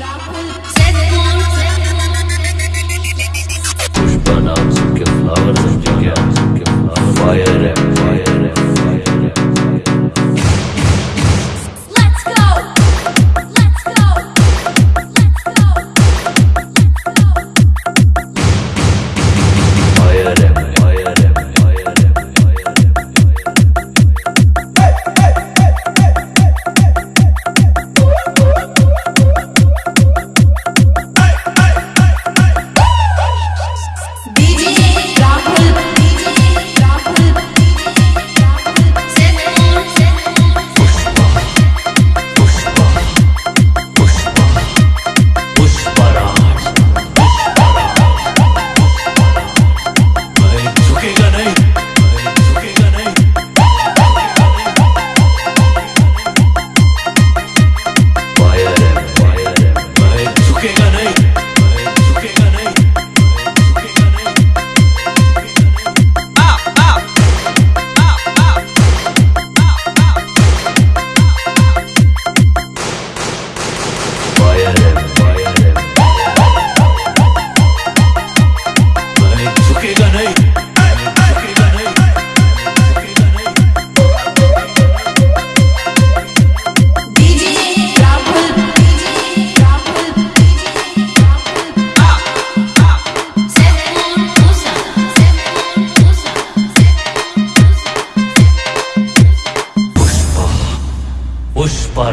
पुष्पराज वह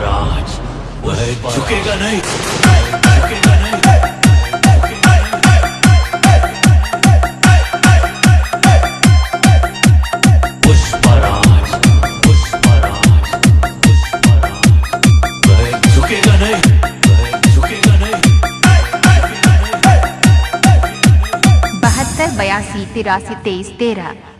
पुष्पराज वह झुकेगा नहीं। झुकेगा नहीं बयासी तिरासी तेईस तेरह।